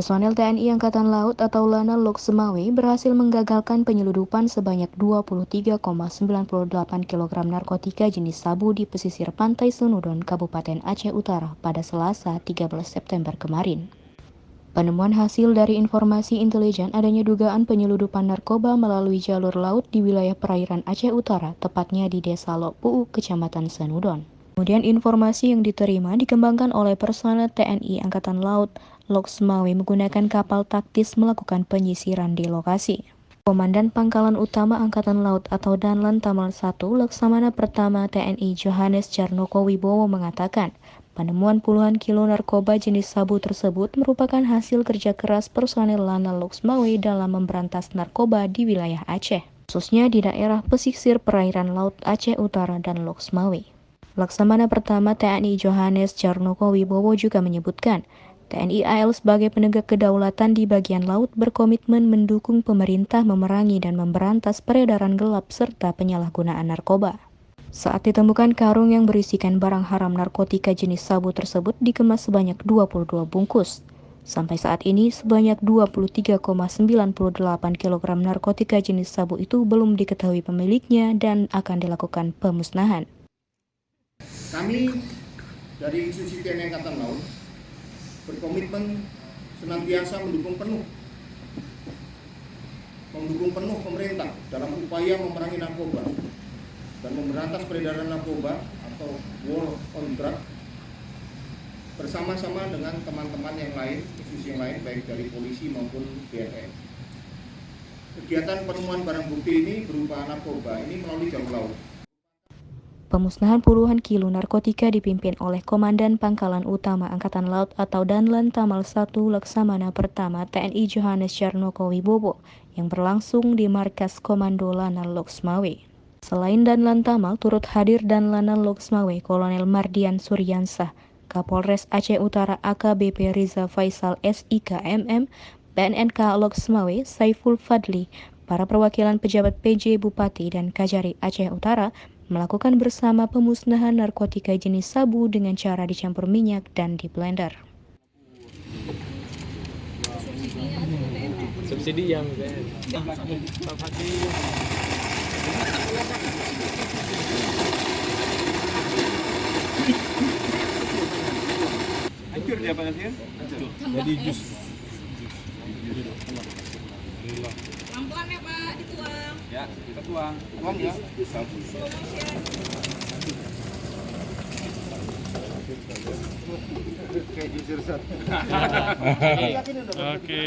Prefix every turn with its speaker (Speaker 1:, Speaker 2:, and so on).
Speaker 1: Personel TNI Angkatan Laut atau Lana Lok Semawe berhasil menggagalkan penyeludupan sebanyak 23,98 kg narkotika jenis sabu di pesisir pantai Senudon, Kabupaten Aceh Utara pada Selasa 13 September kemarin. Penemuan hasil dari informasi intelijen adanya dugaan penyeludupan narkoba melalui jalur laut di wilayah perairan Aceh Utara, tepatnya di Desa Lok Puu, Kecamatan Senudon. Kemudian informasi yang diterima dikembangkan oleh personel TNI Angkatan Laut Loksmawe menggunakan kapal taktis melakukan penyisiran di lokasi. Komandan Pangkalan Utama Angkatan Laut atau Danlan Tamal 1 Laksamana Pertama TNI Johannes Jarnoko Wibowo mengatakan, penemuan puluhan kilo narkoba jenis sabu tersebut merupakan hasil kerja keras personel Lana Loksmawe dalam memberantas narkoba di wilayah Aceh, khususnya di daerah pesisir perairan Laut Aceh Utara dan Loksmawe. Laksamana Pertama TNI Johannes Jarnoko Wibowo juga menyebutkan, TNI AL sebagai penegak kedaulatan di bagian laut berkomitmen mendukung pemerintah memerangi dan memberantas peredaran gelap serta penyalahgunaan narkoba. Saat ditemukan karung yang berisikan barang haram narkotika jenis sabu tersebut dikemas sebanyak 22 bungkus. Sampai saat ini, sebanyak 23,98 kg narkotika jenis sabu itu belum diketahui pemiliknya dan akan dilakukan pemusnahan.
Speaker 2: Kami dari institusi TNI Angkatan Laut berkomitmen senantiasa mendukung penuh mendukung penuh pemerintah dalam upaya memerangi narkoba dan memberantas peredaran narkoba atau war on drug bersama-sama dengan teman-teman yang lain, institusi yang lain baik dari polisi maupun BNN. Kegiatan penemuan barang bukti ini berupa narkoba ini melalui jalur laut
Speaker 1: Pemusnahan puluhan kilo narkotika dipimpin oleh Komandan Pangkalan Utama Angkatan Laut atau Danlan Tamal 1 Laksamana Pertama TNI Johannes Charnoko Wibowo yang berlangsung di markas Komando Lana Loksmawe. Selain Danlan Tamal, turut hadir Danlana Loksmawe Kolonel Mardian Suryansah, Kapolres Aceh Utara AKBP Riza Faisal SIK MM, BNNK Loksmawe Saiful Fadli, para perwakilan pejabat PJ Bupati dan Kajari Aceh Utara, melakukan bersama pemusnahan narkotika jenis sabu dengan cara dicampur minyak dan di blender.
Speaker 3: Subsidi yang
Speaker 4: hancur dia panasnya jadi jus
Speaker 5: pelan ya pak. Dituang.
Speaker 4: Ya kita tuang. Tuang ya.
Speaker 2: Kayak jujur sat.
Speaker 4: Oke.